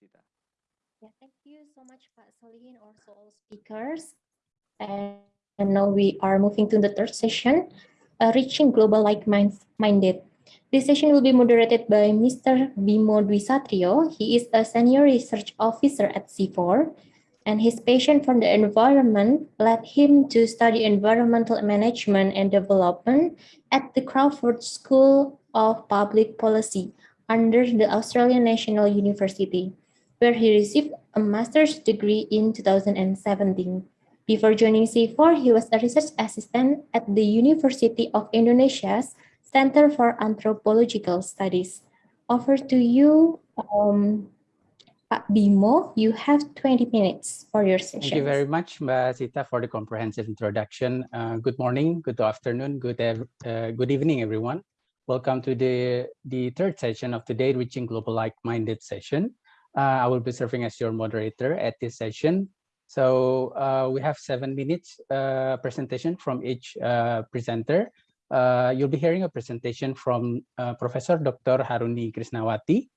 Sita. Yeah, thank you so much, Pak Solihin, also all speakers. And, and now we are moving to the third session, uh, reaching global like-minded. This session will be moderated by Mr. Bimo Dwisatrio. He is a senior research officer at CIFOR, and his passion for the environment led him to study environmental management and development at the Crawford School of Public Policy under the Australian National University, where he received a master's degree in 2017. Before joining CIFOR, he was a research assistant at the University of Indonesia's Center for Anthropological Studies. Over to you, um, Pak Bimo. You have 20 minutes for your session. Thank you very much, Mbak Sita, for the comprehensive introduction. Uh, good morning, good afternoon, good, uh, good evening, everyone. Welcome to the, the third session of today, Reaching Global Like-Minded session. Uh, I will be serving as your moderator at this session. So uh, we have seven minutes uh, presentation from each uh, presenter. Uh, you'll be hearing a presentation from uh, Professor Dr. Haruni Krishnawati.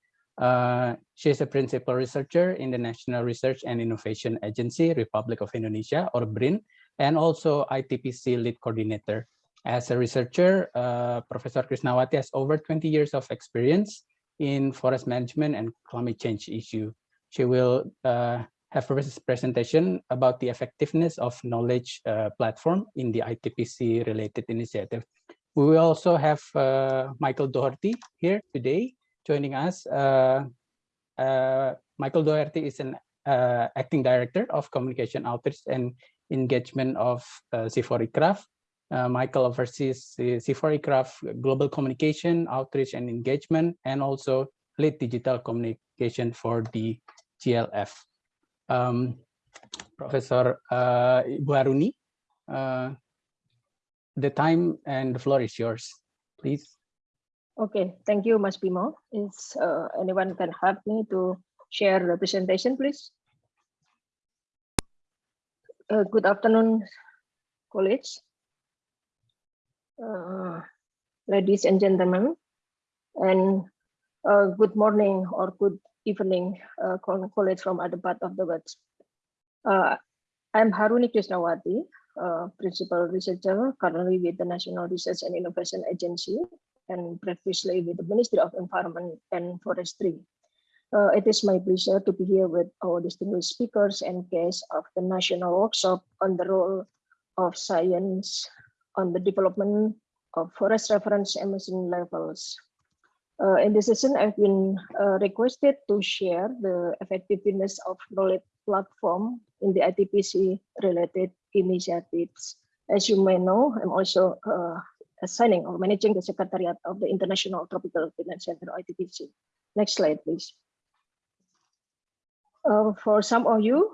she is a principal researcher in the National Research and Innovation Agency, Republic of Indonesia, or BRIN, and also ITPC lead coordinator. As a researcher, Professor Krishnawati has over 20 years of experience in forest management and climate change issue. She will uh, have a presentation about the effectiveness of knowledge uh, platform in the ITPC related initiative. We will also have uh, Michael Doherty here today joining us. Uh, uh, Michael Doherty is an uh, acting director of communication outreach and engagement of uh, CIFOR-ICRAF. Uh, Michael oversees the CIFOR-ICRAF global communication, outreach, and engagement, and also lead digital communication for the GLF. Um, Professor uh, uh, the time and the floor is yours, please. Okay, thank you, Mas Bimo. Is uh, anyone can help me to share the presentation, please? Uh, good afternoon, colleagues uh, ladies and gentlemen, and uh, good morning or good evening, uh, colleagues from other part of the world. Uh, I'm Haruni Krishnawati, uh, principal researcher currently with the National Research and Innovation Agency and previously with the Ministry of Environment and Forestry. Uh, it is my pleasure to be here with our distinguished speakers and guests of the national workshop on the role of science on the development of forest reference emission levels. Uh, in this session, I've been uh, requested to share the effectiveness of knowledge platform in the ITPC related initiatives. As you may know, I'm also uh, assigning or managing the secretariat of the International Tropical Finance Center, ITPC. Next slide, please. Uh, for some of you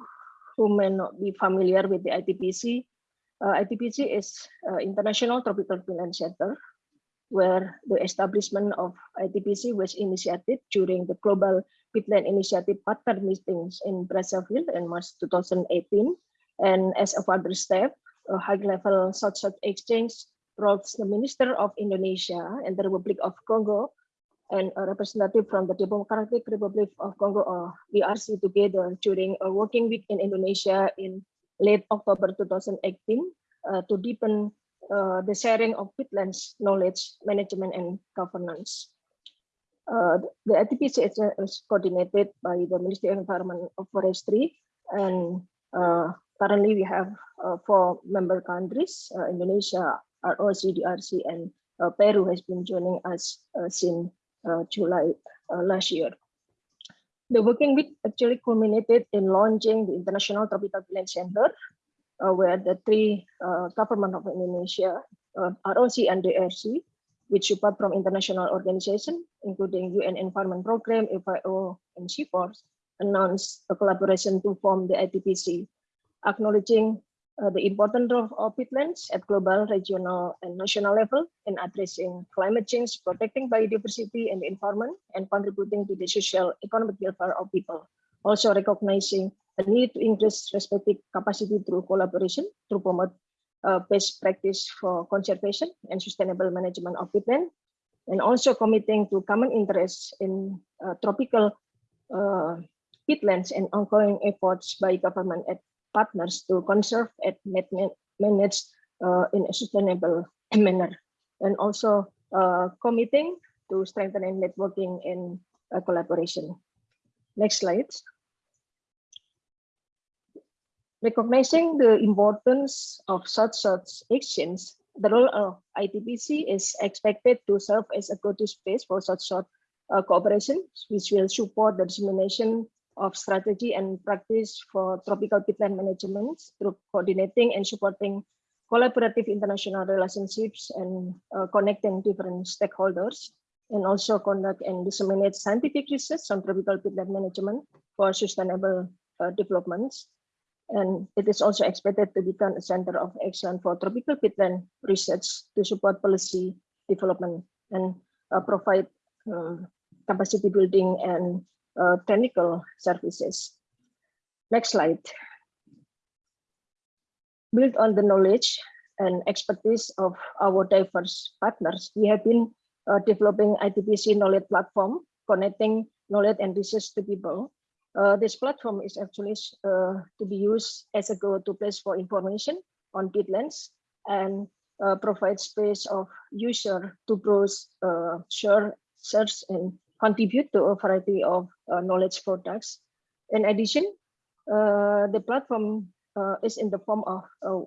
who may not be familiar with the ITPC, uh, ITPC is uh, International Tropical Finance Center, where the establishment of ITPC was initiated during the Global Peatland Initiative partner meetings in Brazzaville in March 2018. And as a further step, a high-level South-South exchange brought the Minister of Indonesia and the Republic of Congo and a representative from the Democratic Republic of Congo or DRC together during a working week in Indonesia in late October 2018 uh, to deepen uh, the sharing of peatlands knowledge, management, and governance. Uh, the ITPC is, is, coordinated by the Ministry of Environment of Forestry, and uh, currently we have uh, four member countries, uh, Indonesia, ROC, DRC, and Peru has been joining us since July last year. The working week actually culminated in launching the International Tropical Peatland Center, uh, where the three uh, government of Indonesia, uh, ROC and DRC, with support from international organizations, including UN Environment Program, FAO, and CIFOR, announced a collaboration to form the ITPC, acknowledging uh, the important role of peatlands at global, regional, and national level in addressing climate change, protecting biodiversity and the environment, and contributing to the social economic welfare of people. Also recognizing the need to increase respective capacity through collaboration to promote uh, best practice for conservation and sustainable management of peatland, and also committing to common interests in uh, tropical uh, peatlands and ongoing efforts by government and partners to conserve and manage uh, in a sustainable manner. And also uh, committing to strengthening networking and uh, collaboration. Next slide. Recognizing the importance of such such exchange, the role of ITPC is expected to serve as a go-to space for such sort uh, cooperation, which will support the dissemination of strategy and practice for tropical peatland management through coordinating and supporting collaborative international relationships and uh, connecting different stakeholders and also conduct and disseminate scientific research on tropical peatland management for sustainable uh, developments. And it is also expected to become a center of excellence for tropical peatland research to support policy development and uh, provide um, capacity building and uh, technical services. Next slide. Built on the knowledge and expertise of our diverse partners, we have been uh, developing ITPC knowledge platform, connecting knowledge and research to people. Uh, this platform is actually uh, to be used as a go-to place for information on peatlands and uh, provide space of user to browse, uh, share, search, and contribute to a variety of uh, knowledge products. In addition, uh, the platform uh, is in the form of a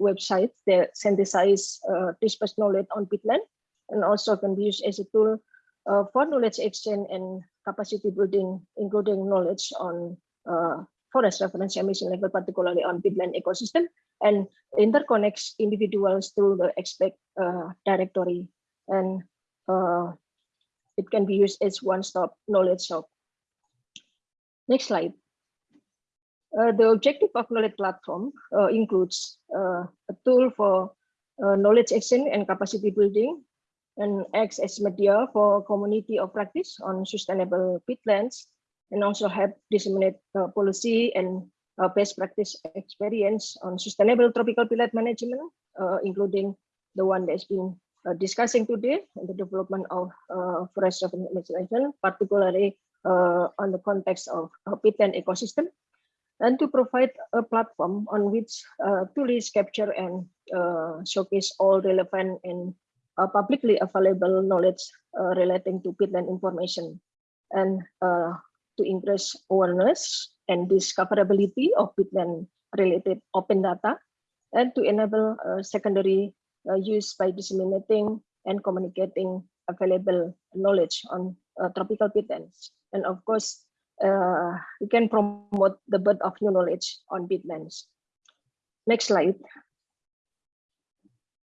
website that synthesize uh, dispersed knowledge on peatland and also can be used as a tool uh, for knowledge exchange and capacity building, including knowledge on uh, forest reference emission level, particularly on peatland ecosystem, and interconnects individuals through the expect uh, directory. And it can be used as one-stop knowledge shop. Next slide. Uh, the objective of knowledge platform uh, includes uh, a tool for uh, knowledge exchange and capacity building and acts as media for community of practice on sustainable peatlands and also help disseminate uh, policy and uh, best practice experience on sustainable tropical peatland management, including the one that's been uh, discussing today the development of uh, forest management, particularly uh, on the context of uh, peatland ecosystem, and to provide a platform on which uh, to list, capture, and uh, showcase all relevant and publicly available knowledge relating to peatland information, and to increase awareness and discoverability of peatland related open data, and to enable uh, secondary used by disseminating and communicating available knowledge on uh, tropical peatlands. And of course, uh, we can promote the birth of new knowledge on peatlands. Next slide.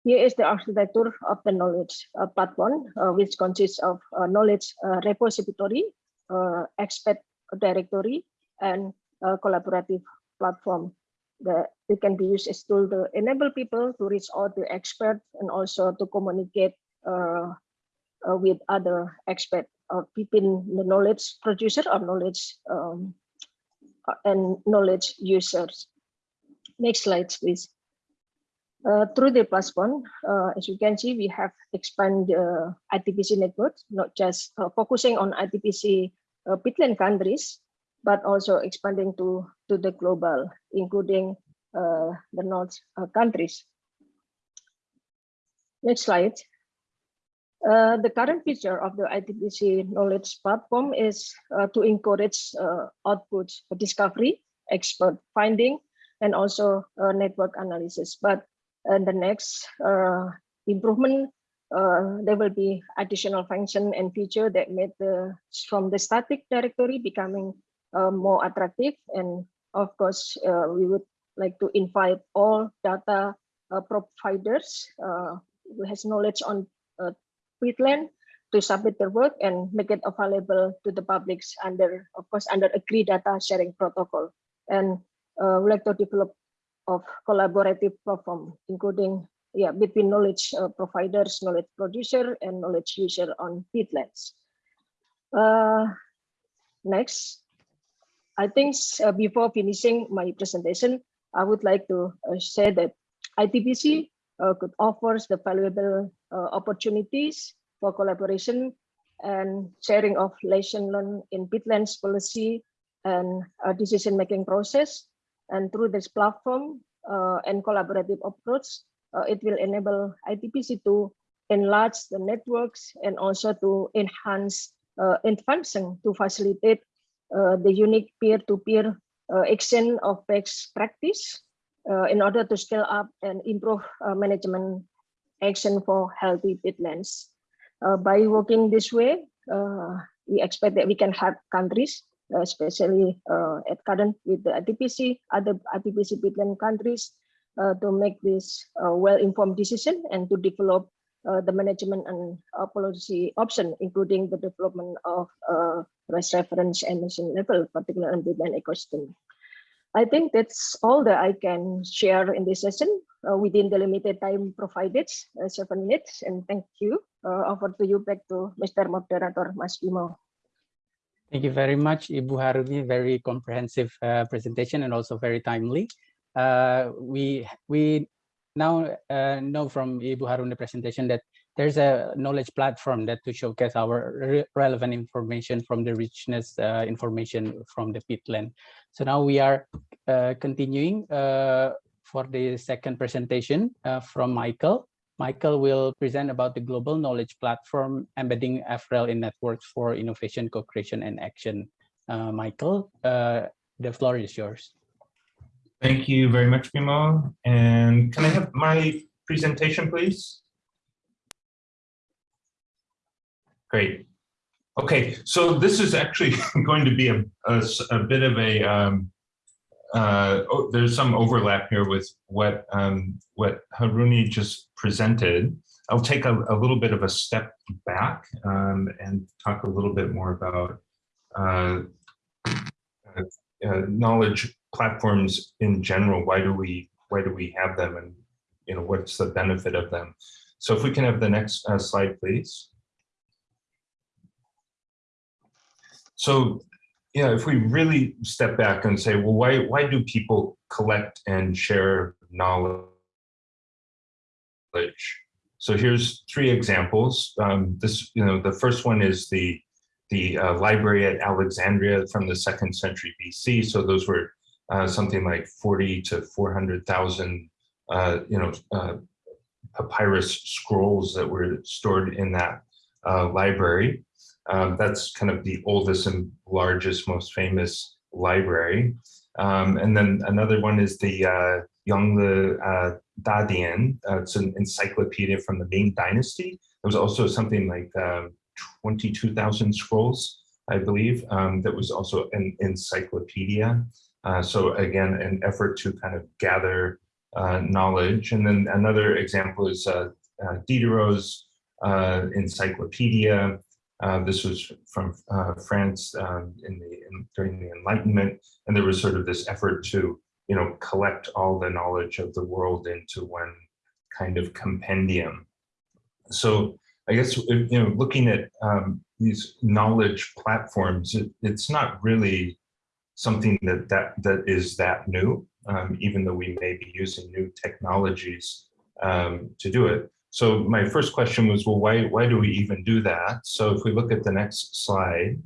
Here is the architecture of the knowledge uh, platform, uh, which consists of uh, knowledge repository, expert directory, and collaborative platform that it can be used as tool to enable people to reach out to experts and also to communicate uh, uh, with other experts uh, within the knowledge producer or knowledge um, uh, and knowledge users. Next slide, please. Uh, through the platform, as you can see, we have expanded ITPC network, not just focusing on ITPC uh, countries, but also expanding to, to the global, including uh, the North uh, countries. Next slide. Uh, the current feature of the ITPC knowledge platform is uh, to encourage uh, output discovery, expert finding, and also uh, network analysis. But in the next improvement, there will be additional function and feature that made the from the static directory becoming more attractive. And of course, uh, we would like to invite all data uh, providers who has knowledge on peatland to submit their work and make it available to the publics under, of course, under agreed data sharing protocol. And uh, we like to develop of collaborative platform, including yeah, between knowledge uh, providers, knowledge producer, and knowledge user on peatlands. Uh, next. I think uh, before finishing my presentation, I would like to uh, say that ITPC uh, could offers the valuable opportunities for collaboration and sharing of lesson learned in peatlands policy and decision-making process. And through this platform uh, and collaborative approach, uh, it will enable ITPC to enlarge the networks and also to enhance uh, in function to facilitate the unique peer-to-peer uh, exchange of best practice uh, in order to scale up and improve uh, management action for healthy peatlands. Uh, by working this way, uh, we expect that we can help countries, uh, especially uh, at current with the ITPC, other ITPC peatland countries, uh, to make this uh, well-informed decision and to develop uh, the management and uh, policy option, including the development of reference emission level, particularly on peatland ecosystem. I think that's all that I can share in this session uh, within the limited time provided, uh, seven minutes, and thank you. Uh, over to you back to Mr. Moderator, Mas. Thank you very much, Ibu Haruni. Very comprehensive uh, presentation and also very timely. Uh, we we now uh, know from Ibu Haruni presentation that there's a knowledge platform that to showcase our re relevant information from the richness uh, information from the peatland. So now we are uh, continuing uh, for the second presentation uh, from Michael. Michael will present about the global knowledge platform embedding FREL in networks for innovation, co-creation, and action. Uh, Michael, uh, the floor is yours. Thank you very much, Bimo. And can I have my presentation, please? Great. Okay, so this is actually going to be a bit of a, um, uh, oh, there's some overlap here with what, um, what Haruni just presented. I'll take a, a little bit of a step back um, and talk a little bit more about uh, uh, uh, knowledge platforms in general. Why do we why do we have them, and you know what's the benefit of them? So if we can have the next uh, slide, please. So yeah, if we really step back and say, well, why why do people collect and share knowledge? So here's three examples. Um, this, you know, the first one is the the uh, library at Alexandria from the second century BC. So those were uh, something like 40 to 400,000, uh, you know, uh, papyrus scrolls that were stored in that uh, library. Um, that's kind of the oldest and largest, most famous library. Um, and then another one is the uh, Yongle uh, Dadian. Uh, it's an encyclopedia from the Ming Dynasty. There was also something like um, 22,000 scrolls, I believe, um, that was also an encyclopedia. Uh, so again, an effort to kind of gather uh, knowledge. And then another example is uh, uh, Diderot's uh, encyclopedia. Uh, this was from uh, France um, in the in, during the Enlightenment, and there was sort of this effort to, you know, collect all the knowledge of the world into one kind of compendium. So I guess you know, looking at um, these knowledge platforms, it, it's not really something that that that is that new, um, even though we may be using new technologies um, to do it. So my first question was, well, why why do we even do that? So if we look at the next slide.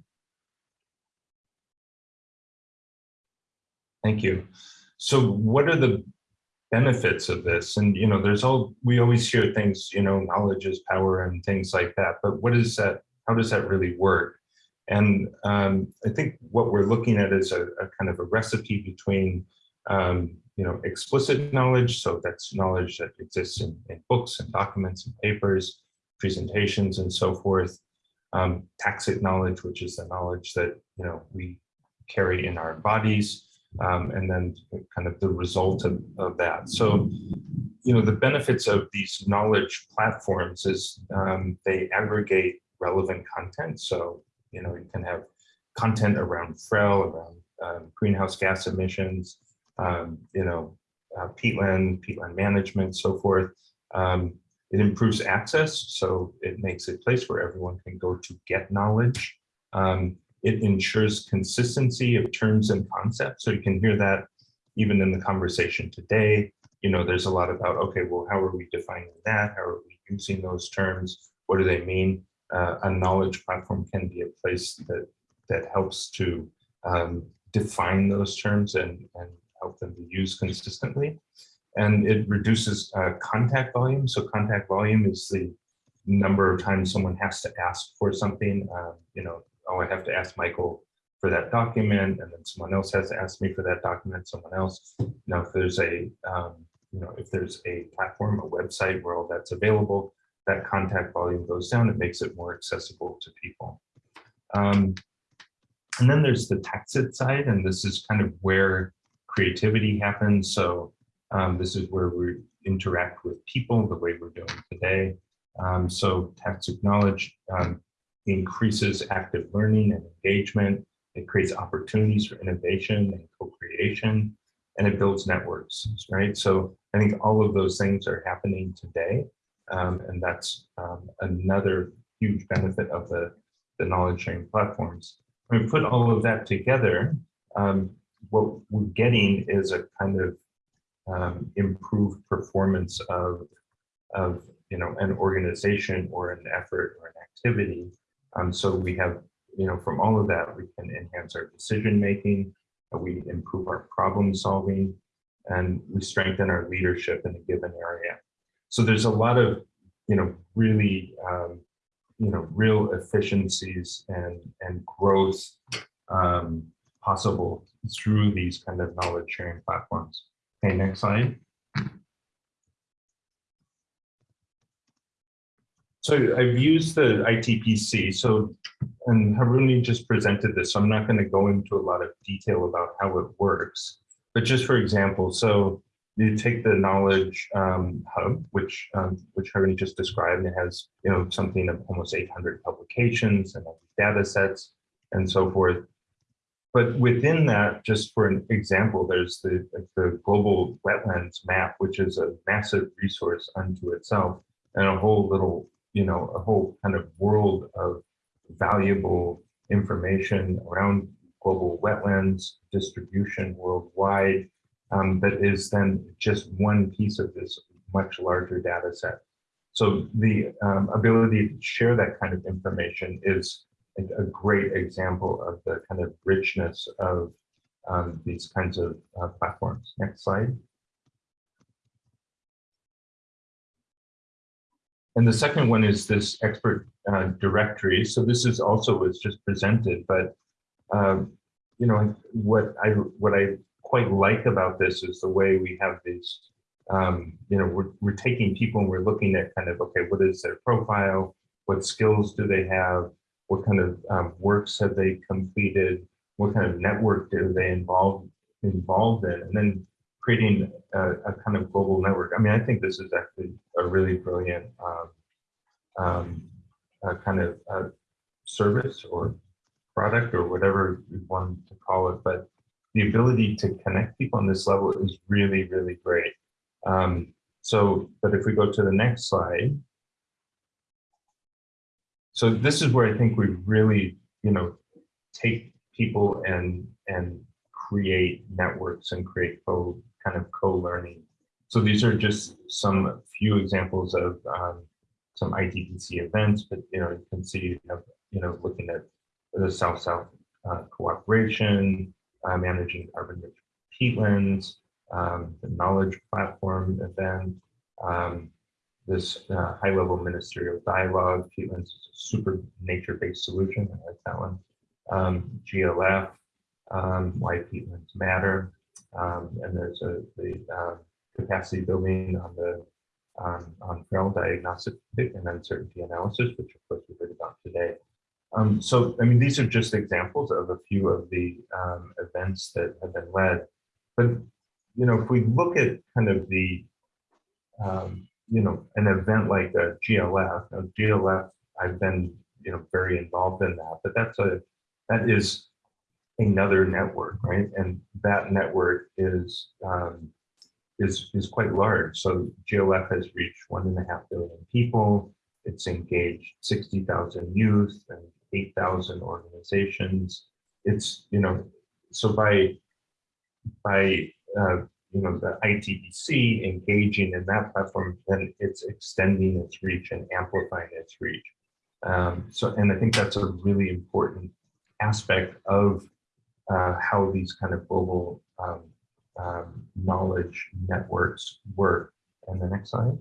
Thank you. So what are the benefits of this? And you know, there's all we always hear things, you know, knowledge is power and things like that. But what is that? How does that really work? And um, I think what we're looking at is a, a kind of a recipe between, um, you know, explicit knowledge. So that's knowledge that exists in, in books and documents and papers, presentations and so forth. Um, tacit knowledge, which is the knowledge that, you know, we carry in our bodies. Um, and then kind of the result of, of that. So, you know, the benefits of these knowledge platforms is um, they aggregate relevant content. So you know, you can have content around FREL, around um, greenhouse gas emissions, um, you know, uh, peatland, peatland management, so forth. Um, it improves access, so it makes a place where everyone can go to get knowledge. Um, it ensures consistency of terms and concepts, so you can hear that even in the conversation today. You know, there's a lot about, okay, well, how are we defining that? How are we using those terms? What do they mean? uh, a knowledge platform can be a place that that helps to um, define those terms and, and help them be used consistently. And it reduces uh, contact volume. So contact volume is the number of times someone has to ask for something. Uh, you know, oh, I have to ask Michael for that document, and then someone else has to ask me for that document, someone else. Now, if there's a, um, you know, if there's a platform, a website where all that's available, that contact volume goes down, it makes it more accessible to people. Um, and then there's the tacit side, and this is kind of where creativity happens. So um, this is where we interact with people the way we're doing today. Um, so Tacit Knowledge um, increases active learning and engagement. It creates opportunities for innovation and co-creation, and it builds networks, right? So I think all of those things are happening today. Um, and that's um, another huge benefit of the, the knowledge sharing platforms. When we put all of that together, um, what we're getting is a kind of um, improved performance of, of you know, an organization or an effort or an activity. Um, so we have, you know, from all of that, we can enhance our decision making, we improve our problem solving, and we strengthen our leadership in a given area. So there's a lot of, you know, really, um, you know, real efficiencies and, and growth um, possible through these kind of knowledge sharing platforms. Okay, next slide. So I've used the ITPC. So, and Haruni just presented this, so I'm not going to go into a lot of detail about how it works. But just for example, so you take the knowledge um, hub, which um, which Haruni just described, and it has you know something of almost 800 publications and data sets and so forth. But within that, just for an example, there's the, the global wetlands map, which is a massive resource unto itself, and a whole little, you know, a whole kind of world of valuable information around global wetlands distribution worldwide um, that is then just one piece of this much larger data set. So the um, ability to share that kind of information is a great example of the kind of richness of um, these kinds of uh, platforms. Next slide. And the second one is this expert uh, directory. So this is also was just presented, but um, you know what I what I quite like about this is the way we have these. Um, you know, we're we're taking people and we're looking at kind of okay, what is their profile? What skills do they have? What kind of um, works have they completed? What kind of network are they involved involved in? And then creating a, a kind of global network. I mean, I think this is actually a really brilliant um, um, kind of uh, service or product or whatever you want to call it. But the ability to connect people on this level is really, really great. Um, so, but if we go to the next slide, so this is where I think we really, you know, take people and and create networks and create co kind of co-learning. So these are just some few examples of um, some ITPC events, but you know, you can see you have, you know, looking at the South-South uh, cooperation, uh, managing carbon rich peatlands, um, the knowledge platform event, um, this uh, high level ministerial dialogue. A super nature based solution. I like that one. Um, GLF, um, why peatlands matter. Um, and there's a the uh, capacity building on the um, on FREL diagnostic and uncertainty analysis, which of course we heard about today. Um, so, I mean, these are just examples of a few of the events that have been led. But, you know, if we look at kind of the um, you know, an event like a GLF, a GLF, I've been, you know, very involved in that, but that's a, that is another network, right? And that network is, um, is, is quite large. So GLF has reached one and a half billion people. It's engaged 60,000 youth and 8,000 organizations. It's, you know, so by, by uh, you know, the ITPC engaging in that platform, then it's extending its reach and amplifying its reach. Um, so, and I think that's a really important aspect of uh, how these kind of global um, um, knowledge networks work. And the next slide.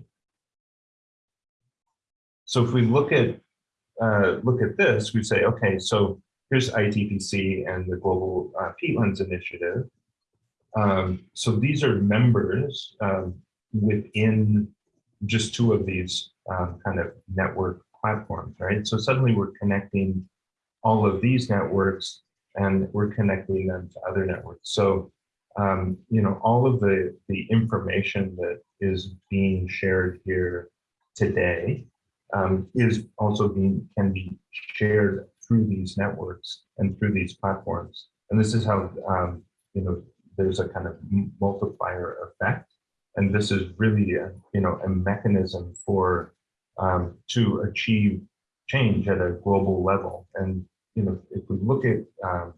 So if we look at uh, look at this, we say, okay, so here's ITPC and the Global uh, Peatlands Initiative. Um, so these are members um, within just two of these um, kind of network platforms, right? So suddenly we're connecting all of these networks and we're connecting them to other networks. So, um, you know, all of the, the information that is being shared here today um, is also being, can be shared through these networks and through these platforms. And this is how, um, you know, there's a kind of multiplier effect. And this is really, a, you know, a mechanism for, um, to achieve change at a global level. And, you know, if we look at, um,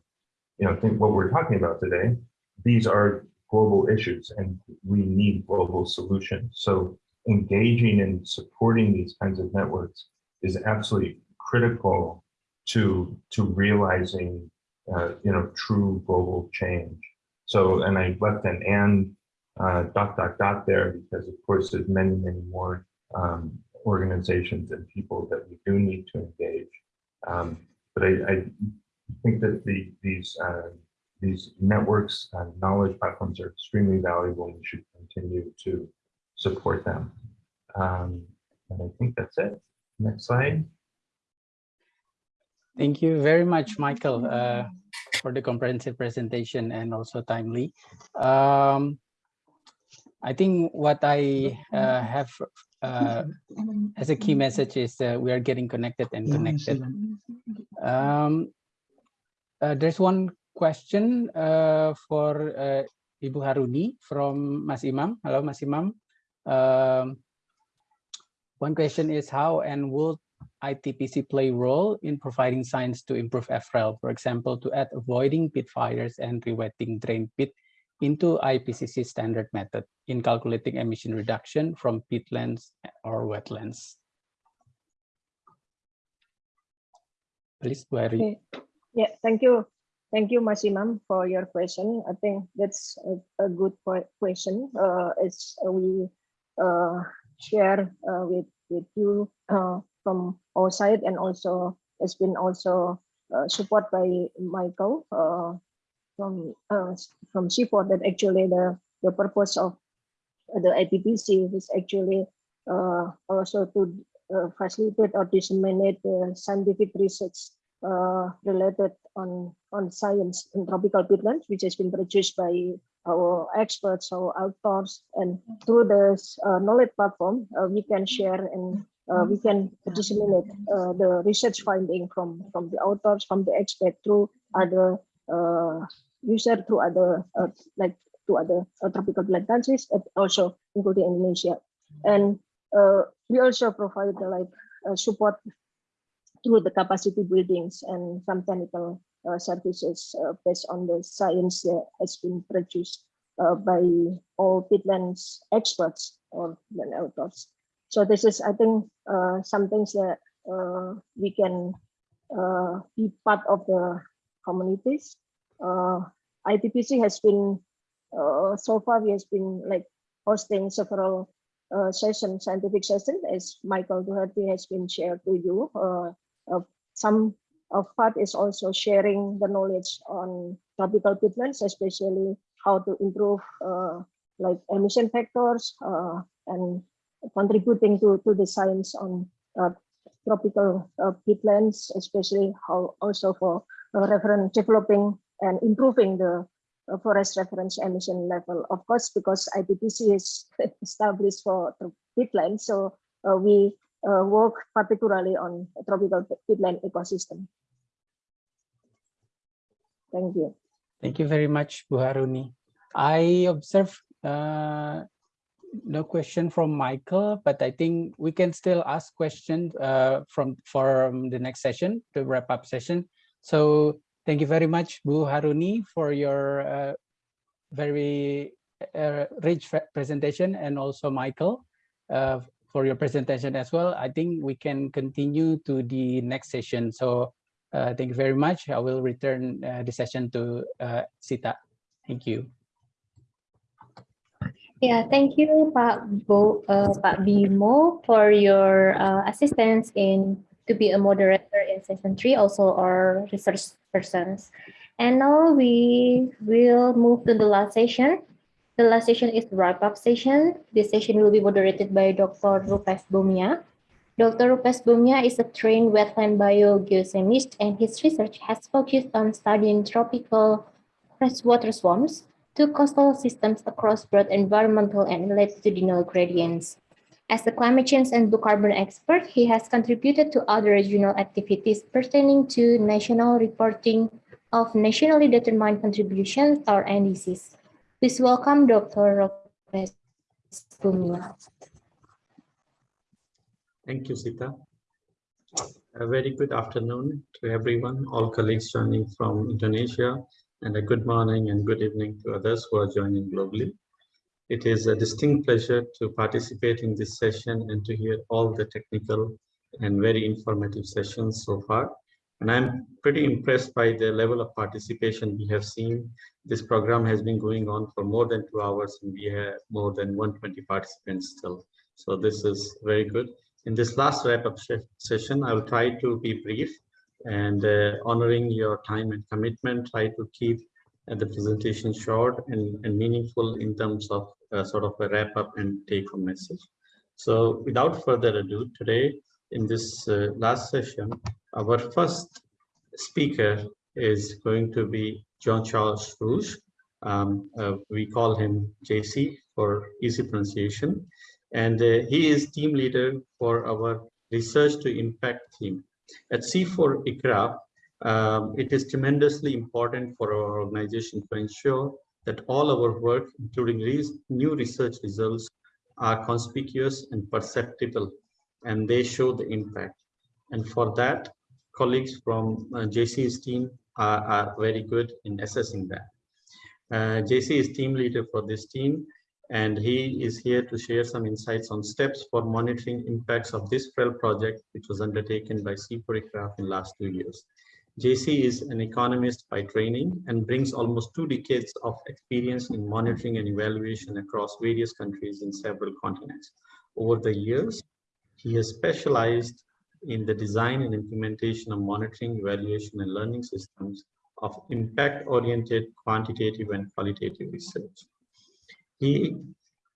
you know, think what we're talking about today, these are global issues and we need global solutions. So engaging and supporting these kinds of networks is absolutely critical to to realizing uh, you know true global change. So and I left an and uh, dot dot dot there because of course there's many many more um, organizations and people that we do need to engage. Um, but I, I, think that the, these uh, these networks and knowledge platforms are extremely valuable and we should continue to support them. Um, and I think that's it. Next slide. Thank you very much, Michael, uh, for the comprehensive presentation and also timely. Um, I think what I uh, have uh, as a key message is we are getting connected and connected. Um, uh, there's one question uh, for uh, Ibu Haruni from Mas Imam. Hello, Mas Imam. Um, one question is how and will ITPC play role in providing science to improve FREL, for example, to add avoiding peat fires and rewetting drain peat into IPCC standard method in calculating emission reduction from peatlands or wetlands. Please, Okay. Yeah, thank you. Thank you, Mas Imam, for your question. I think that's a, a good question. Uh, as we uh, share uh, with with you uh, from our side, and also has been also uh, by Michael uh, from uh, from CIFOR that actually the the purpose of the ITPC is actually uh, also to uh, facilitate or disseminate the scientific research uh, related on on science in tropical peatlands, which has been produced by our experts, our authors, and through this uh, knowledge platform, uh, we can share and uh, we can disseminate uh, the research finding from from the authors, from the expert through other uh, user, through other uh, like to other tropical peatland countries, and also including Indonesia. And we also provide like support through the capacity buildings and some technical uh, services uh, based on the science that has been produced uh, by all peatlands experts or authors. So this is, I think, uh, some things that uh, we can uh, be part of the communities. ITPC has been, so far we has been like hosting several uh, session, scientific session, as Michael Doherty has been shared to you. Uh, uh, some of part is also sharing the knowledge on tropical peatlands, especially how to improve uh, like emission factors uh, and contributing to, to the science on uh, tropical uh, peatlands, especially how also for uh, reference developing and improving the uh, forest reference emission level. Of course, because ITPC is established for peatlands, so we uh, work particularly on tropical peatland ecosystem. Thank you. Thank you very much, Bu Haruni. I observe uh, no question from Michael, but I think we can still ask questions uh, from from the next session, the wrap up session. So thank you very much, Bu Haruni, for your uh, very uh, rich presentation, and also Michael uh, for your presentation as well. I think we can continue to the next session. So Uh, thank you very much. I will return uh, the session to Sita. Thank you. Yeah, thank you, Pak Bo, uh, Pak Bimo, for your uh, assistance in to be a moderator in session three, also our research persons. And now we will move to the last session. The last session is wrap-up session. This session will be moderated by Dr. Rupesh Bhomia. Dr. Rupesh Bhomia is a trained wetland biogeochemist, and his research has focused on studying tropical freshwater swamps to coastal systems across broad environmental and latitudinal gradients. As a climate change and blue carbon expert, he has contributed to other regional activities pertaining to national reporting of nationally determined contributions or NDCs. Please welcome Dr. Rupesh Bhomia. Thank you, Sita. A very good afternoon to everyone, all colleagues joining from Indonesia, and a good morning and good evening to others who are joining globally. It is a distinct pleasure to participate in this session and to hear all the technical and very informative sessions so far. And I'm pretty impressed by the level of participation we have seen. This program has been going on for more than two hours and we have more than 120 participants still. So this is very good. In this last wrap-up session, I will try to be brief and uh, honoring your time and commitment, try to keep uh, the presentation short and, and meaningful in terms of uh, sort of a wrap-up and take-home message. So without further ado, today in this uh, last session, our first speaker is going to be Jean-Charles Rouge. Um, uh, we call him JC for easy pronunciation. And uh, he is team leader for our research to impact team. At CIFOR ICRAF, um, it is tremendously important for our organization to ensure that all our work, including new research results, are conspicuous and perceptible, and they show the impact. And for that, colleagues from uh, JC's team are, are, very good in assessing that. Uh, JC is team leader for this team, and he is here to share some insights on steps for monitoring impacts of this FREL project, which was undertaken by CIFOR-ICRAF in last two years. JC is an economist by training and brings almost two decades of experience in monitoring and evaluation across various countries in several continents. Over the years, he has specialized in the design and implementation of monitoring, evaluation, and learning systems of impact-oriented quantitative and qualitative research. He,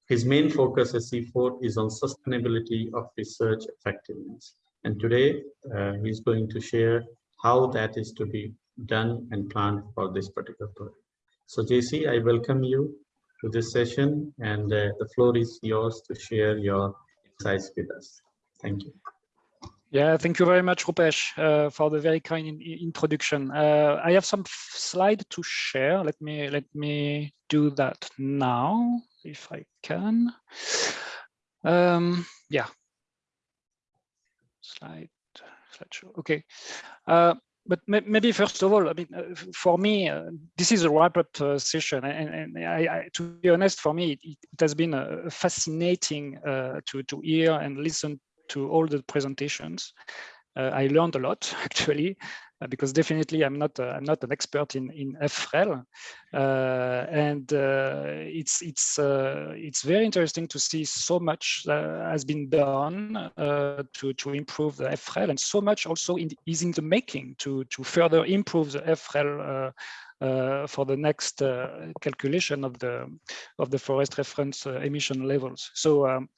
his main focus at CIFOR is on sustainability of research effectiveness. And today, uh, he's going to share how that is to be done and planned for this particular project. So JC, I welcome you to this session and uh, the floor is yours to share your insights with us. Thank you. Yeah, thank you very much, Rupesh, uh, for the very kind in introduction. Uh, I have some slide to share. Let me let me do that now, if I can. Um, yeah. Slide. Okay. Uh, but maybe first of all, I mean, uh, for me, uh, this is a wrap-up uh, session, and, and I, I, to be honest, for me, it, it has been fascinating to to hear and listen to all the presentations. Uh, I learned a lot actually, uh, because definitely I'm not uh, I'm not an expert in in FREL, and it's it's it's very interesting to see so much has been done to to improve the FREL, and so much also in, is in the making to to further improve the FREL uh, for the next uh, calculation of the of the forest reference uh, emission levels. So um,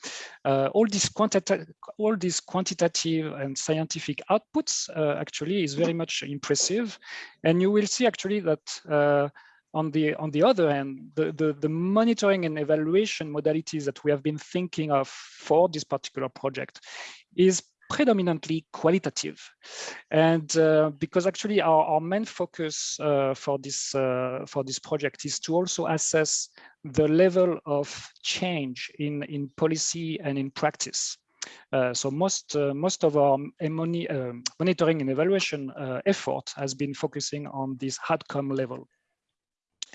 all these quantitative all these quantitative and scientific outputs actually is very much impressive, and you will see actually that on the on the other hand, the, the, the monitoring and evaluation modalities that we have been thinking of for this particular project is predominantly qualitative. And uh, because actually our, our main focus uh, for this uh, for this project is to also assess the level of change in, in policy and in practice. Uh, so most uh, most of our um, monitoring and evaluation uh, effort has been focusing on this outcome level.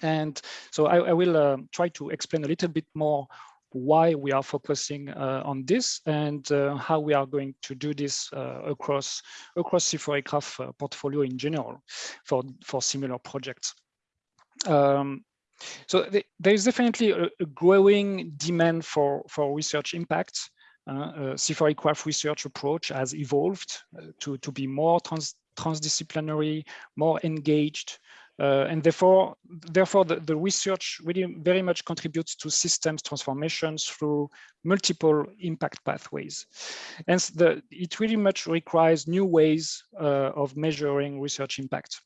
And so I, I will try to explain a little bit more why we are focusing uh, on this and uh, how we are going to do this uh, across across CIFOR uh, portfolio in general for for similar projects. Um, so th there is definitely a, a, growing demand for for research impact. Uh, CIFOR research approach has evolved uh, to to be more trans transdisciplinary, more engaged, uh, and therefore, therefore the, the, research really very much contributes to systems transformations through multiple impact pathways. And the, it really much requires new ways uh, of measuring research impact.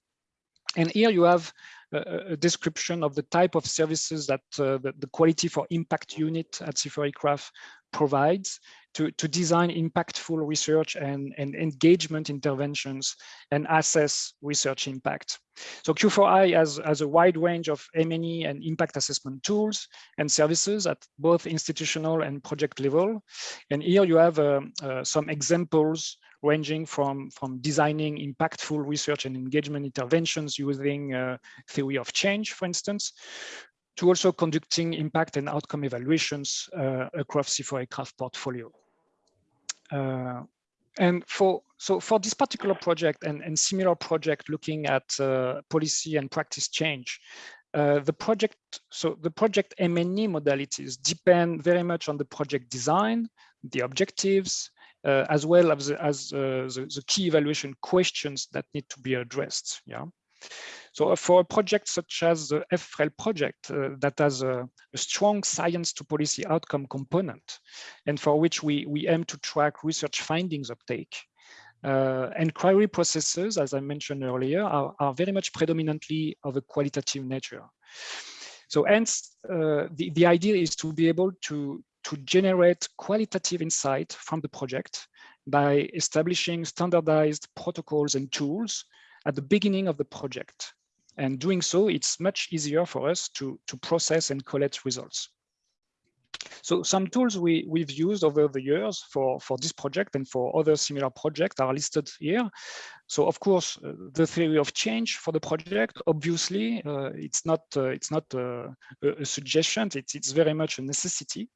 And here you have a, description of the type of services that uh, the, the, quality for impact unit at CIFOR provides to, to design impactful research and, and engagement interventions and assess research impact. So Q4I has, has a wide range of M&E and impact assessment tools and services at both institutional and project level. And here you have uh, uh, some examples ranging from, from designing impactful research and engagement interventions using uh, theory of change, for instance, to also conducting impact and outcome evaluations uh, across CIFOR-ICRAF portfolio. Uh, and for so for this particular project and, and similar project looking at uh, policy and practice change, uh, the project so the project M&E modalities depend very much on the project design, the objectives, uh, as well as, as uh, the, the, key evaluation questions that need to be addressed. Yeah. So for a project such as the FREL project uh, that has a, a, strong science to policy outcome component and for which we, we aim to track research findings uptake, uh, processes, as I mentioned earlier, are, are, very much predominantly of a qualitative nature. So hence, uh, the, the idea is to be able to, to generate qualitative insight from the project by establishing standardized protocols and tools at the beginning of the project and doing so, it's much easier for us to, to process and collect results. So some tools we, we've used over the years for, for this project and for other similar projects are listed here. So of course, uh, the theory of change for the project, obviously, uh, it's not uh, it's not uh, a, a, suggestion, it's, it's very much a necessity.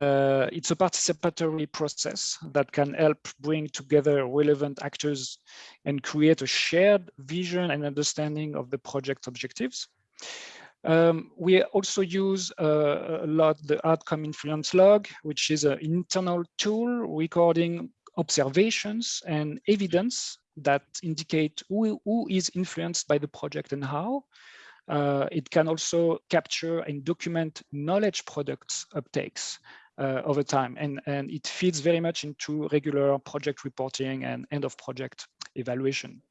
Uh, it's a participatory process that can help bring together relevant actors and create a shared vision and understanding of the project objectives. Um, we also use uh, a lot the outcome influence log, which is an internal tool recording observations and evidence that indicate who, who is influenced by the project and how. Uh, it can also capture and document knowledge products uptakes uh, over time. And, and it feeds very much into regular project reporting and end of project evaluation.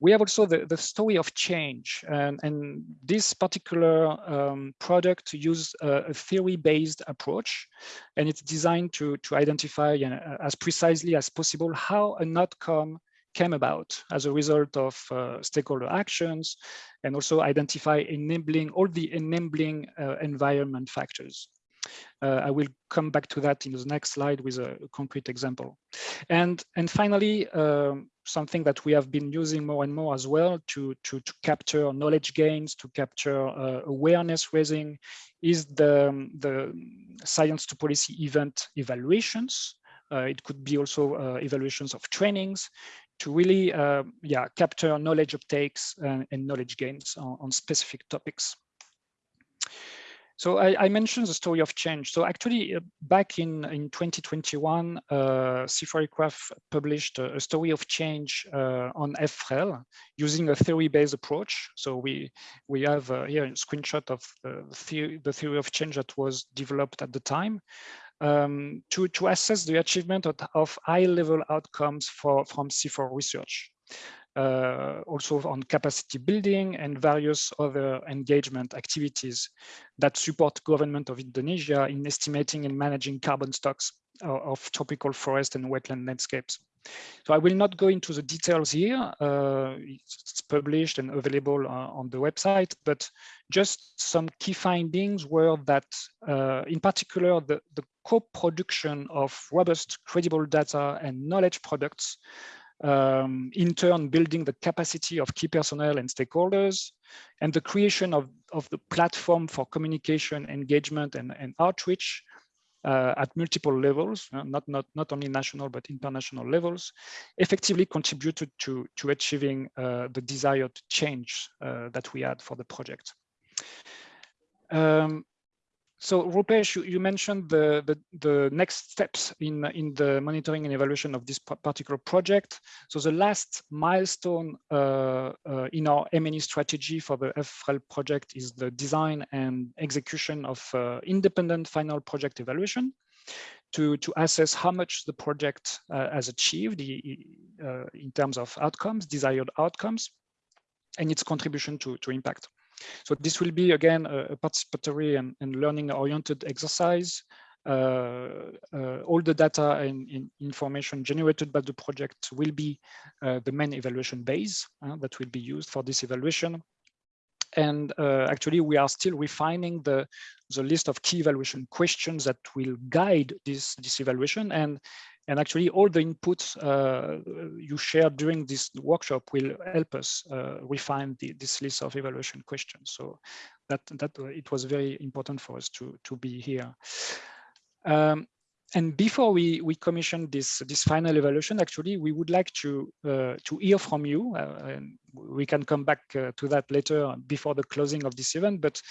We have also the, the story of change and, and this particular um, product uses a, a theory-based approach and it's designed to, to identify uh, as precisely as possible how an outcome came about as a result of uh, stakeholder actions and also identify enabling all the enabling uh, environment factors. Uh, I will come back to that in the next slide with a, concrete example. And, and finally, um, something that we have been using more and more as well to, to, to capture knowledge gains, to capture uh, awareness raising is the, the science to policy event evaluations. Uh, it could be also uh, evaluations of trainings to really uh, yeah, capture knowledge uptakes and, and knowledge gains on, on specific topics. So I, I, mentioned the story of change. So actually, uh, back in, in 2021, uh, CIFOR published a, a, story of change uh, on FREL using a theory-based approach. So we we have uh, here a screenshot of the theory, the theory of change that was developed at the time um, to, to assess the achievement of, of high-level outcomes for, from CIFOR research uh, also on capacity building and various other engagement activities that support government of Indonesia in estimating and managing carbon stocks of tropical forest and wetland landscapes. So I will not go into the details here. Uh, it's published and available uh, on the website, but just some key findings were that, uh, in particular, the, the co-production of robust, credible data and knowledge products um, in turn building the capacity of key personnel and stakeholders, and the creation of, of the platform for communication, engagement, and, and outreach uh, at multiple levels, uh, not, not, not only national, but international levels, effectively contributed to, to achieving uh, the desired change uh, that we had for the project. Um, so Rupesh, you, you mentioned the, the, the, next steps in, in the monitoring and evaluation of this particular project. So the last milestone uh, uh, in our M&E strategy for the FREL project is the design and execution of uh, independent final project evaluation to, to assess how much the project uh, has achieved uh, in terms of outcomes, desired outcomes, and its contribution to, to impact. So this will be, again, a, participatory and, and learning-oriented exercise. Uh, uh, all the data and, and, information generated by the project will be uh, the main evaluation base uh, that will be used for this evaluation. And uh, actually, we are still refining the, the list of key evaluation questions that will guide this, this evaluation. And and actually, all the inputs uh, you shared during this workshop will help us uh, refine the, this list of evaluation questions. So that that uh, it was very important for us to to be here. Um, and before we we commission this this final evaluation, actually, we would like to uh, to hear from you. Uh, and we can come back uh, to that later before the closing of this event. But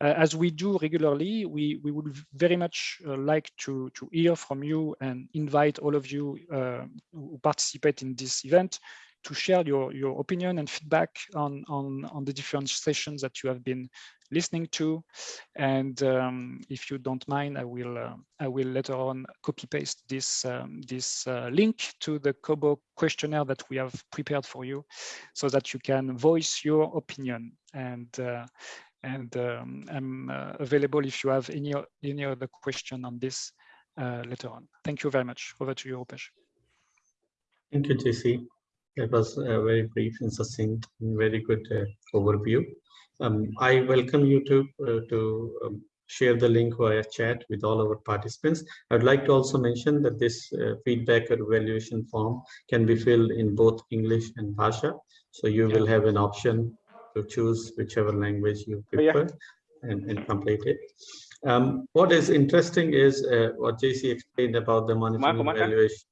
uh, as we do regularly, we, we would very much uh, like to, to hear from you and invite all of you uh, who participate in this event to share your, your opinion and feedback on, on, on the different sessions that you have been listening to. And um, if you don't mind, I will uh, I will later on copy paste this um, this uh, link to the Kobo questionnaire that we have prepared for you, so that you can voice your opinion. And uh, and um, I'm uh, available if you have any any other question on this uh, later on. Thank you very much. Over to you, Rupesh. Thank you, JC. That was a very brief and succinct and very good uh, overview. Um, I welcome you to uh, to um, share the link via chat with all our participants. I'd like to also mention that this uh, feedback or evaluation form can be filled in both English and Bhasha. So you yeah. will have an option to choose whichever language you prefer oh, yeah. and, and complete it. Um, what is interesting is uh, what JC explained about the monitoring evaluation,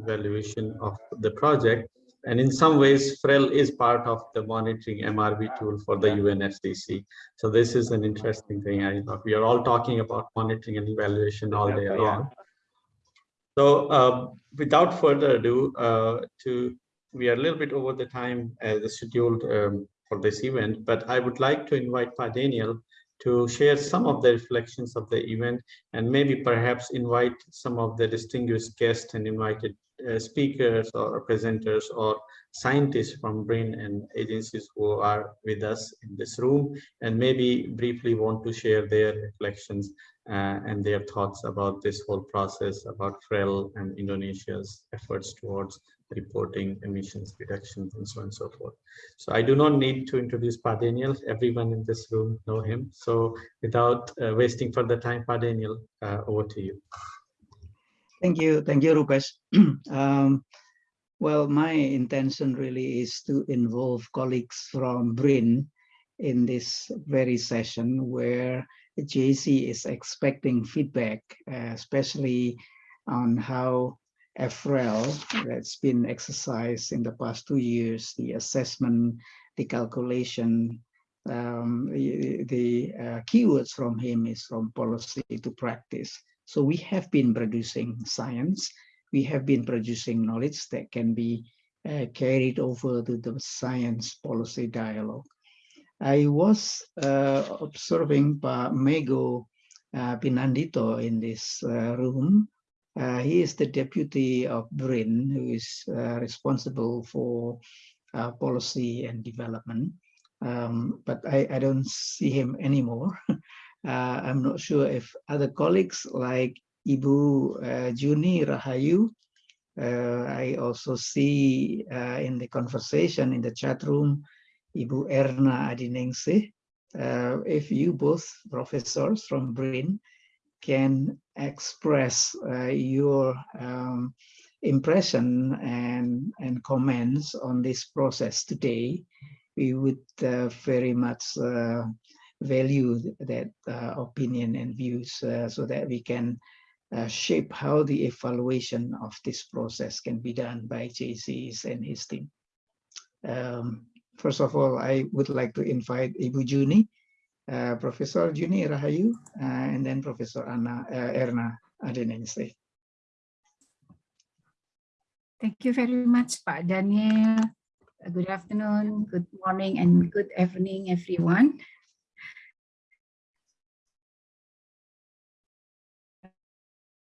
evaluation of the project. And in some ways, FREL is part of the monitoring MRV tool for the UNFCCC. So this is an interesting thing. I thought we are all talking about monitoring and evaluation all day long. So uh, without further ado, uh, to we are a little bit over the time as scheduled um, for this event, but I would like to invite Pak Daniel to share some of the reflections of the event and maybe perhaps invite some of the distinguished guests and invited uh, speakers or presenters or scientists from BRIN and agencies who are with us in this room and maybe briefly want to share their reflections uh, and their thoughts about this whole process about FREL and Indonesia's efforts towards reporting emissions reductions and so on and so forth. So I do not need to introduce Pak Daniel Everyone in this room know him. So without uh, wasting further time, Pak Daniel uh, over to you. Thank you. Thank you, Rupesh. um, well, my intention really is to involve colleagues from BRIN in this very session where JC is expecting feedback, uh, especially on how FREL that's been exercised in the past two years, the assessment, the calculation, um, the, uh, keywords from him is from policy to practice. So we have been producing science, we have been producing knowledge that can be uh, carried over to the science policy dialogue. I was uh, observing Mego uh, Pinandito in this uh, room uh, he is the deputy of BRIN, who is uh, responsible for uh, policy and development. Um, but I, I, don't see him anymore. Uh, I'm not sure if other colleagues like Ibu uh, Juni Rahayu, I also see in the conversation in the chat room, Ibu Erna Adiningsih. if you both professors from BRIN can express uh, your um, impression and, and comments on this process today. We would uh, very much uh, value that uh, opinion and views uh, so that we can uh, shape how the evaluation of this process can be done by JCs and his team. Um, first of all, I would like to invite Ibu Juni, uh, Professor Juni Rahayu, uh, and then Professor Anna uh, Erna Adiningsih. Thank you very much, Pak Daniel. Good afternoon, good morning, and good evening, everyone.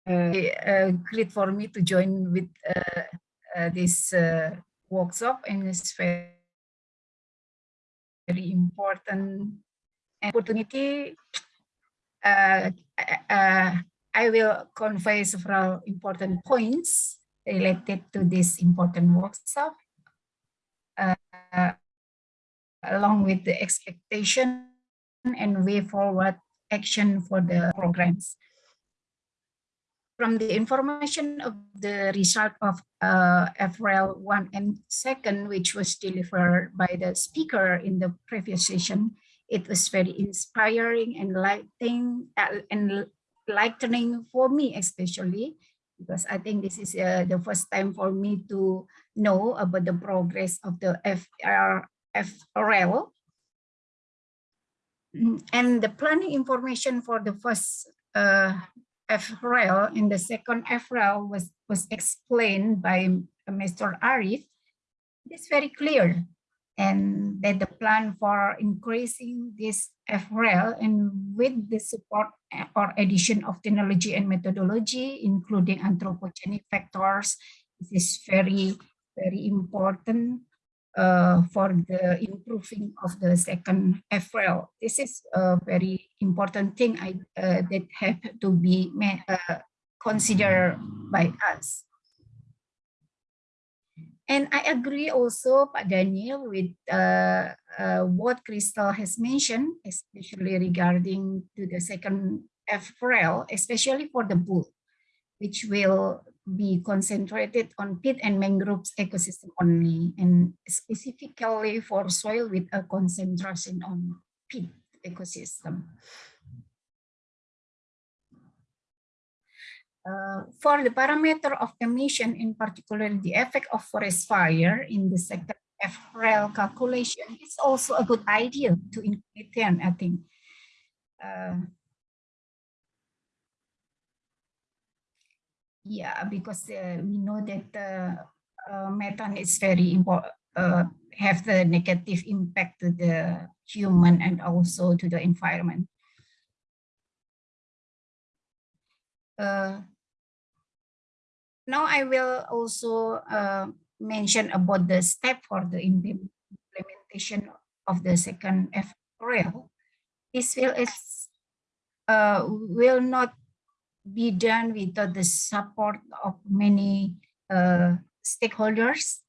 Uh, uh, great for me to join with uh, uh, this workshop and it's very important opportunity. Uh, uh, I will convey several important points related to this important workshop, uh, along with the expectation and way forward action for the programs. From the information of the result of uh, FRL 1 and 2nd, which was delivered by the speaker in the previous session, it was very inspiring and lighting uh, and lightening for me especially because I think this is uh, the first time for me to know about the progress of the FR, FRL. Mm, And the planning information for the first uh, FRL and the second FRL was, was explained by Mr. Arif. It's very clear and that the plan for increasing this FRL and with the support or addition of technology and methodology, including anthropogenic factors, this is very, very important uh, for the improving of the second FRL. This is a very important thing I, uh, that have to be uh, considered by us. And I agree also, Pak Daniel, with uh, uh, what Crystal has mentioned, especially regarding to the second FRL, especially for the pool, which will be concentrated on peat and mangroves ecosystem only, and specifically for soil with a concentration on peat ecosystem. Uh, for the parameter of emission, in particular the effect of forest fire in the sector FRL calculation, it's also a good idea to include them, I think. Uh, yeah, because uh, we know that uh, methane is very important, uh, have the negative impact to the human and also to the environment. Uh, now I will also uh, mention about the step for the implementation of the second FRL. This will is uh, will not be done without the support of many uh, stakeholders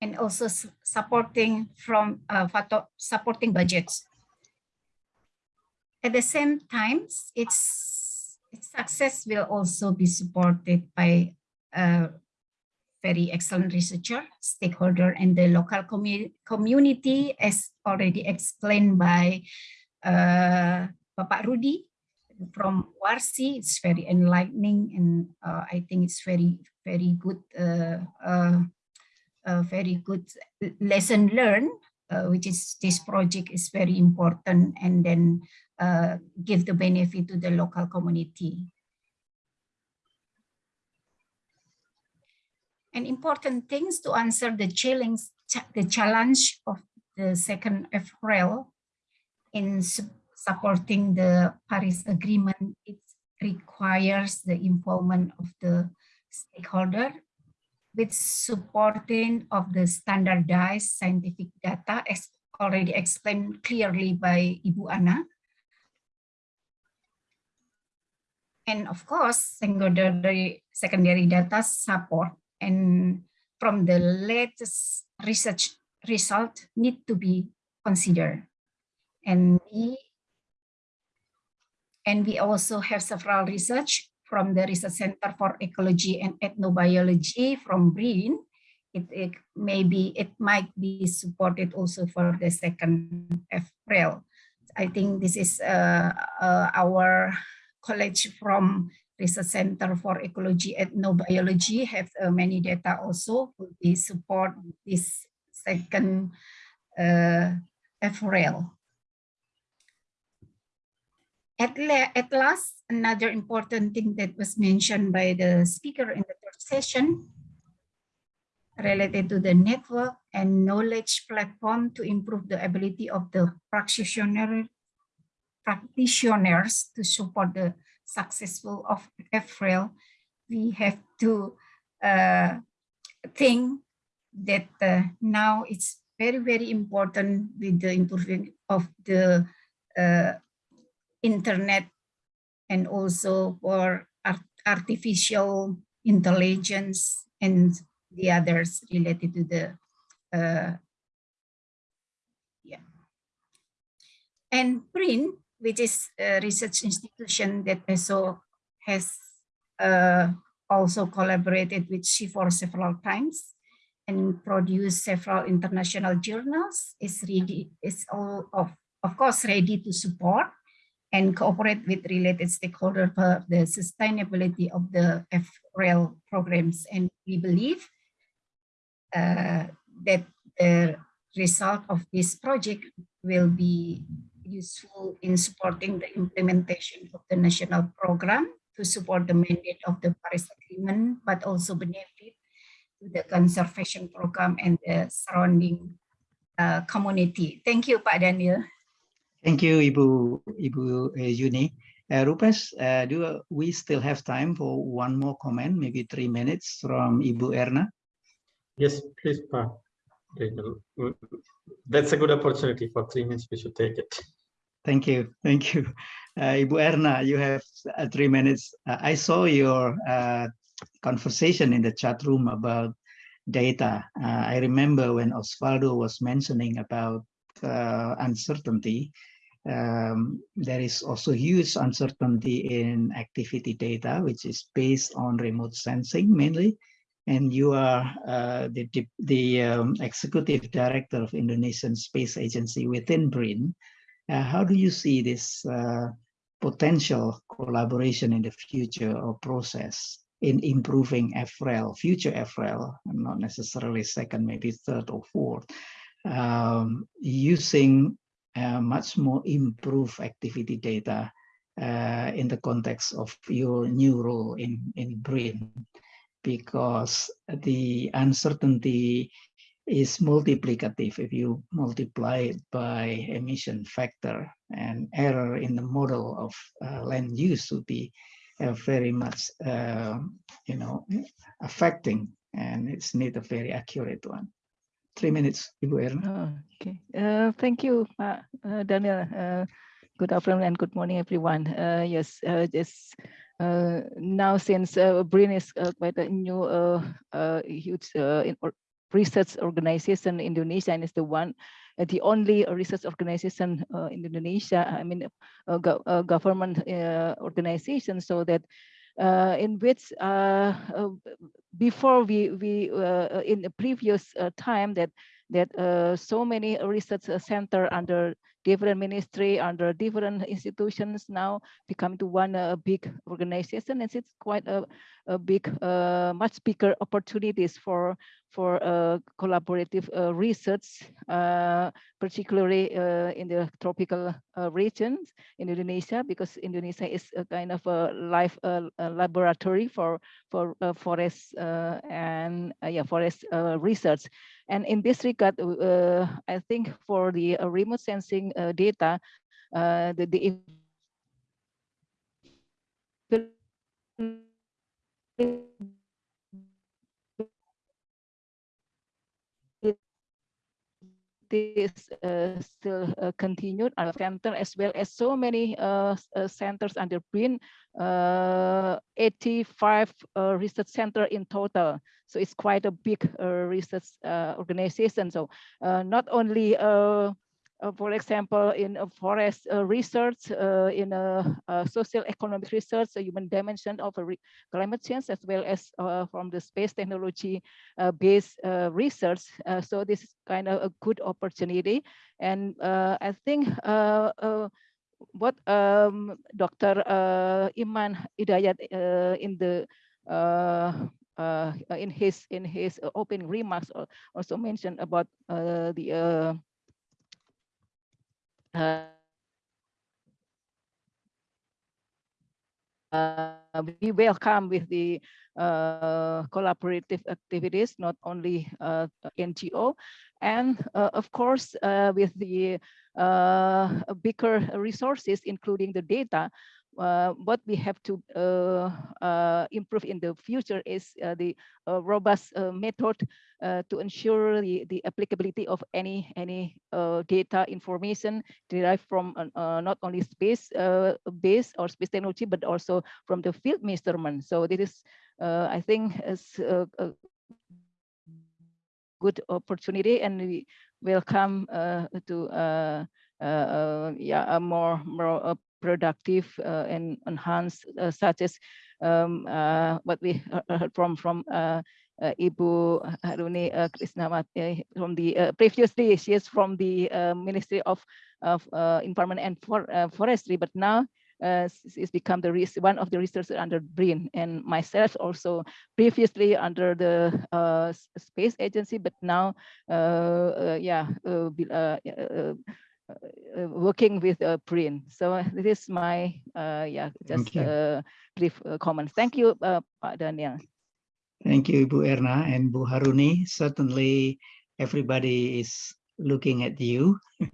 and also supporting from uh, supporting budgets. At the same time, its, its success will also be supported by a very excellent researcher, stakeholder, and the local commu community, as already explained by uh, Bapak Rudy from WARSI. It's very enlightening, and uh, I think it's very, very good, uh, uh, uh very good lesson learned, uh, which is this project is very important, and then uh, give the benefit to the local community. And important things to answer the challenge, the challenge of the second FRL in supporting the Paris Agreement. It requires the involvement of the stakeholder with supporting of the standardized scientific data as already explained clearly by Ibu Anna. And of course, secondary, secondary data support and from the latest research result need to be considered. And we, and we also have several research from the Research Center for Ecology and Ethnobiology from BRIN, it, it maybe it might be supported also for the second FRL. I think this is uh, uh, our college from Research Center for Ecology and Ethnobiology have uh, many data also we support this second uh, FRL. At, at last, another important thing that was mentioned by the speaker in the third session related to the network and knowledge platform to improve the ability of the practitioner, practitioners to support the successful of FRL, we have to uh, think that uh, now it's very, very important with the improving of the uh, internet and also for art artificial intelligence and the others related to the uh, yeah. And BRIN which is a research institution that also has uh, also collaborated with CIFOR several times and produced several international journals. Is ready is all of of course ready to support and cooperate with related stakeholders for the sustainability of the FREL programs. And we believe uh, that the result of this project will be useful in supporting the implementation of the national program to support the mandate of the Paris Agreement, but also benefit to the conservation program and the surrounding uh, community. Thank you, Pak Daniel. Thank you, Ibu, Ibu uh, Yuni. Uh, Rupesh, uh, do we still have time for one more comment, maybe three minutes from Ibu Erna? Yes, please, Pa. That's a good opportunity for three minutes. We should take it. Thank you. Thank you. Uh, Ibu Erna, you have uh, three minutes. Uh, I saw your uh, conversation in the chat room about data. Uh, I remember when Osvaldo was mentioning about uh, uncertainty, um, there is also huge uncertainty in activity data, which is based on remote sensing mainly and you are the, the um, executive director of Indonesian Space Agency within BRIN. Uh, how do you see this uh, potential collaboration in the future or process in improving FREL, future FREL, not necessarily second, maybe third or fourth, um, using uh, much more improved activity data uh, in the context of your new role in, in BRIN? because the uncertainty is multiplicative if you multiply it by emission factor and error in the model of uh, land use would be uh, very much uh, you know affecting and it's need a very accurate one. Three minutes Ibu Erna. Okay. Uh, thank you uh, Daniel. Uh, good afternoon and good morning everyone. Yes just now since uh, BRIN is quite a new huge research organization in Indonesia and is the one the only research organization in Indonesia, I mean, go, government organization, so that uh, in which uh, uh, before we we in the previous time that that so many research center under different ministry under different institutions now become to one uh, big organization and it's quite a, a big uh, much bigger opportunities for for uh, collaborative uh, research uh, particularly uh, in the tropical uh, regions in Indonesia because Indonesia is a kind of a life uh, laboratory for for forest and yeah forest research. And in this regard, I think for the remote sensing data, the, the this uh, still uh, continued our center as well as so many uh, uh centers under BRIN, uh, 85 uh, research center in total. So it's quite a big research organization. So not only uh, for example, in forest uh, research, uh, in social economic research, a human dimension of climate change, as well as uh, from the space technology uh, based research. So this is kind of a good opportunity. And I think what um, Dr. Iman Hidayat uh, in the in his in his opening remarks also mentioned about the uh, uh, we welcome with the uh, collaborative activities, not only uh, NGO, and uh, of course uh, with the uh, bigger resources, including the data, uh, what we have to uh, uh, improve in the future is uh, the robust method to ensure the, the applicability of any any data information derived from not only space base or space technology, but also from the field measurement. So this is, I think, is good opportunity, and we welcome uh, to uh, uh, yeah a more more productive uh, and enhanced, uh, such as um, uh, what we heard from from uh, Ibu Haruni uh, from the uh, previously she is from the uh, Ministry of of Environment and for, Forestry, but now uh, it's become the one of the researchers under BRIN and myself also previously under the space agency, but now yeah working with uh, BRIN. So this is my uh, yeah just uh, brief uh, comment. Thank you, uh, Daniel. Thank you, Bu Erna and Bu Haruni. Certainly, everybody is looking at you.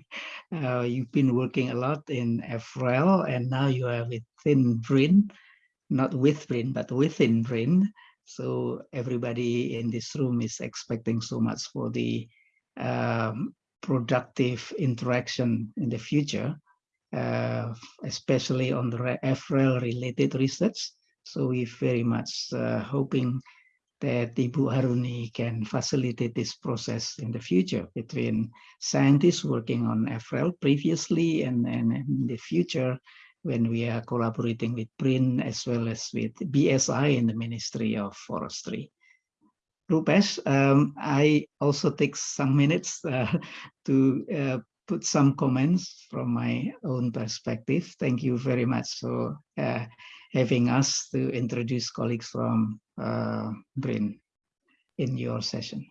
uh, you've been working a lot in FREL, and now you are within BRIN, not with BRIN, but within BRIN. So everybody in this room is expecting so much for the um, productive interaction in the future, uh, especially on the FREL related research. So we're very much uh, hoping that Ibu Haruni can facilitate this process in the future between scientists working on FREL previously and, and in the future when we are collaborating with BRIN as well as with BSI in the Ministry of Forestry. Rupesh, um, I also take some minutes uh, to uh, put some comments from my own perspective. Thank you very much for uh, having us to introduce colleagues from uh, BRIN in your session.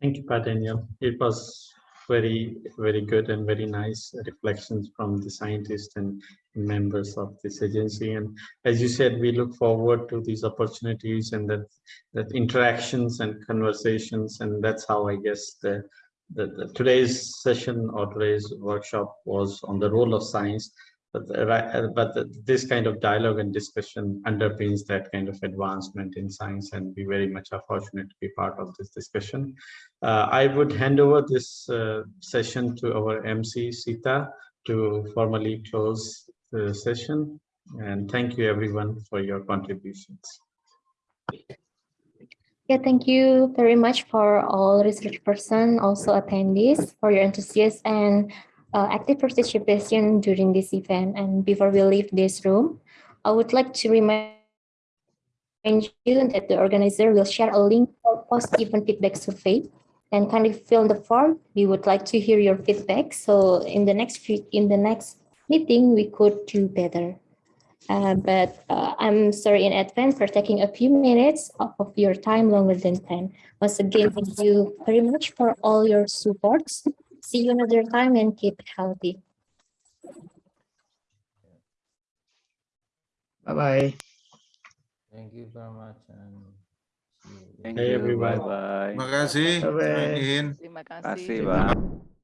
Thank you, Pat. It was very, very good and very nice reflections from the scientists and members of this agency. And as you said, we look forward to these opportunities and that, that interactions and conversations. And that's how I guess the, the, the today's session or today's workshop was on the role of science but, the, but the, this kind of dialogue and discussion underpins that kind of advancement in science and we very much are fortunate to be part of this discussion. Uh, I would hand over this uh, session to our MC Sita to formally close the session and thank you everyone for your contributions. Yeah, thank you very much for all research person, also attendees for your enthusiasm and uh, active participation during this event. And before we leave this room, I would like to remind you that the organizer will share a link for post-event feedback survey and kindly fill the form. We would like to hear your feedback. So in the next few, in the next meeting, we could do better. Uh, but uh, I'm sorry in advance for taking a few minutes of your time longer than 10. Once again, thank you very much for all your supports. See you another time and keep healthy. Bye-bye. Thank you very much and see you. Thank hey, you. everyone. Bye-bye. Terima kasih. Bye-bye. Terima kasih. Terima kasih, Bang.